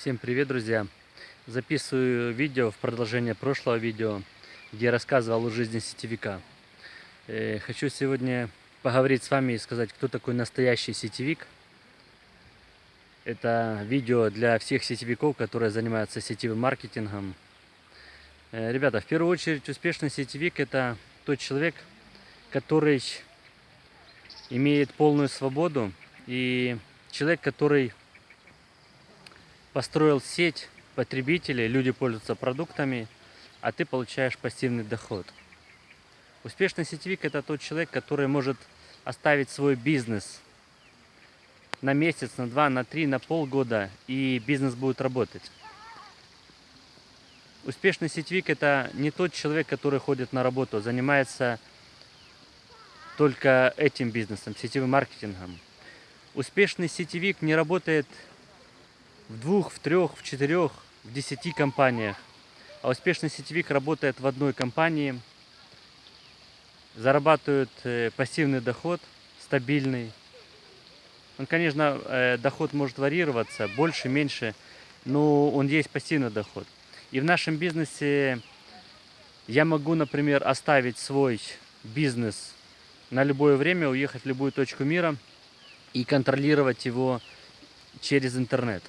Всем привет, друзья! Записываю видео в продолжение прошлого видео, где я рассказывал о жизни сетевика. Э, хочу сегодня поговорить с вами и сказать, кто такой настоящий сетевик. Это видео для всех сетевиков, которые занимаются сетевым маркетингом. Э, ребята, в первую очередь успешный сетевик это тот человек, который имеет полную свободу и человек, который построил сеть потребителей, люди пользуются продуктами, а ты получаешь пассивный доход. Успешный сетевик это тот человек, который может оставить свой бизнес на месяц, на два, на три, на полгода, и бизнес будет работать. Успешный сетевик это не тот человек, который ходит на работу, занимается только этим бизнесом, сетевым маркетингом. Успешный сетевик не работает в двух, в трех, в четырех, в десяти компаниях. А успешный сетевик работает в одной компании, зарабатывает э, пассивный доход, стабильный. Он, конечно, э, доход может варьироваться, больше, меньше, но он есть пассивный доход. И в нашем бизнесе я могу, например, оставить свой бизнес на любое время, уехать в любую точку мира и контролировать его через интернет.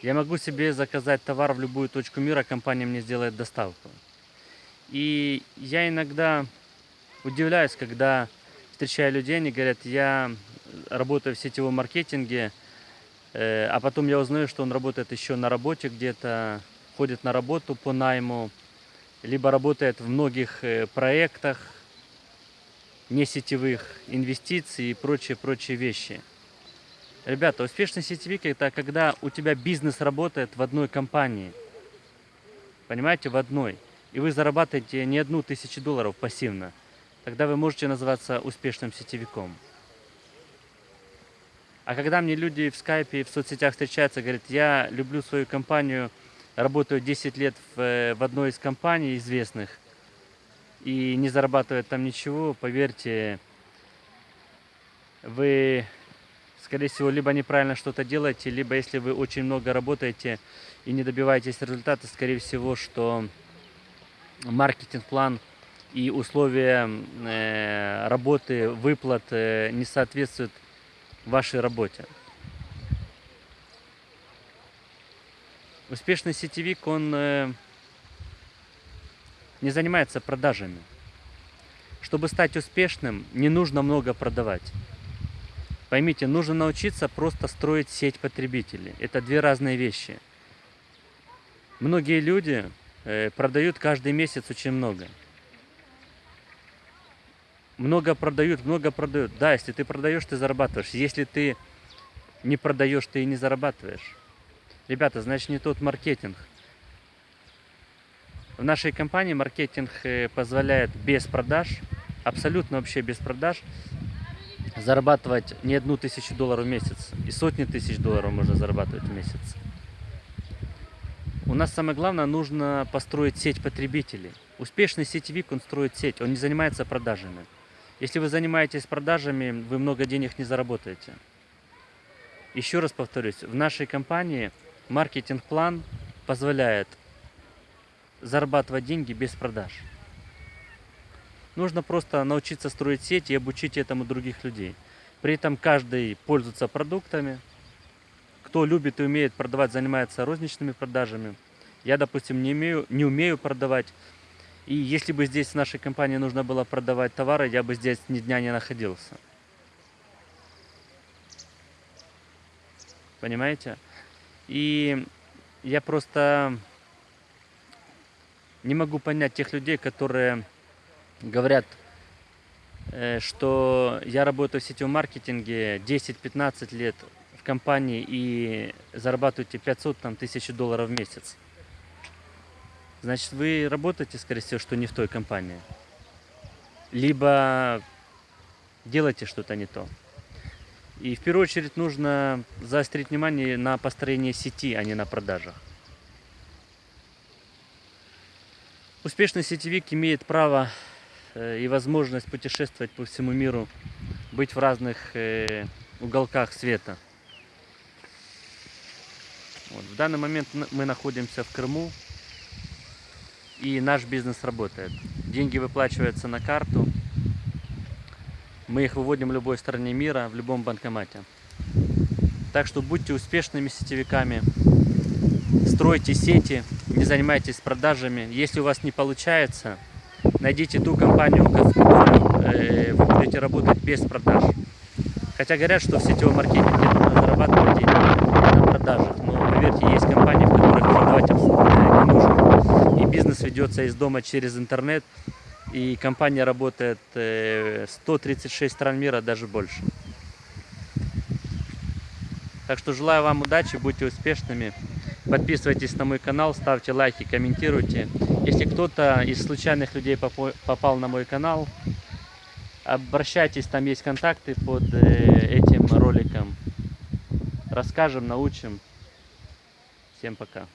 Я могу себе заказать товар в любую точку мира, компания мне сделает доставку. И я иногда удивляюсь, когда встречаю людей, они говорят, я работаю в сетевом маркетинге, э, а потом я узнаю, что он работает еще на работе где-то, ходит на работу по найму, либо работает в многих э, проектах, не сетевых инвестиций и прочие-прочие вещи. Ребята, успешный сетевик это когда у тебя бизнес работает в одной компании. Понимаете, в одной. И вы зарабатываете не одну тысячу долларов пассивно. Тогда вы можете называться успешным сетевиком. А когда мне люди в скайпе в соцсетях встречаются, говорят, я люблю свою компанию, работаю 10 лет в, в одной из компаний известных и не зарабатывает там ничего, поверьте, вы скорее всего, либо неправильно что-то делаете, либо если вы очень много работаете и не добиваетесь результата, скорее всего, что маркетинг-план и условия э, работы, выплат э, не соответствуют вашей работе. Успешный сетевик, он э, не занимается продажами. Чтобы стать успешным, не нужно много продавать. Поймите, нужно научиться просто строить сеть потребителей. Это две разные вещи. Многие люди э, продают каждый месяц очень много. Много продают, много продают. Да, если ты продаешь, ты зарабатываешь. Если ты не продаешь, ты и не зарабатываешь. Ребята, значит не тот маркетинг. В нашей компании маркетинг э, позволяет без продаж, абсолютно вообще без продаж, зарабатывать не одну тысячу долларов в месяц. И сотни тысяч долларов можно зарабатывать в месяц. У нас самое главное, нужно построить сеть потребителей. Успешный сетевик, он строит сеть, он не занимается продажами. Если вы занимаетесь продажами, вы много денег не заработаете. Еще раз повторюсь, в нашей компании маркетинг-план позволяет зарабатывать деньги без продаж. Нужно просто научиться строить сеть и обучить этому других людей. При этом каждый пользуется продуктами. Кто любит и умеет продавать, занимается розничными продажами. Я, допустим, не, умею, не умею продавать. И если бы здесь в нашей компании нужно было продавать товары, я бы здесь ни дня не находился. Понимаете? И я просто не могу понять тех людей, которые говорят, э, что я работаю в сетевом маркетинге 10-15 лет в компании и зарабатываете 500 там, тысяч долларов в месяц. Значит, вы работаете, скорее всего, что не в той компании. Либо делаете что-то не то. И в первую очередь нужно заострить внимание на построение сети, а не на продажах. Успешный сетевик имеет право и возможность путешествовать по всему миру, быть в разных э, уголках света. Вот. В данный момент мы находимся в Крыму, и наш бизнес работает. Деньги выплачиваются на карту. Мы их выводим в любой стране мира, в любом банкомате. Так что будьте успешными сетевиками, стройте сети, не занимайтесь продажами. Если у вас не получается, найдите ту компанию, в которой э, вы будете работать без продаж. Хотя говорят, что в сетевом маркетинге нужно зарабатывать деньги на продажах. Но поверьте, есть компании, в которых продавать абсолютно не нужно. И бизнес ведется из дома через интернет. И компания работает э, 136 стран мира, даже больше. Так что желаю вам удачи, будьте успешными. Подписывайтесь на мой канал, ставьте лайки, комментируйте. Если кто-то из случайных людей попал на мой канал, обращайтесь, там есть контакты под э, этим роликом. Расскажем, научим. Всем пока.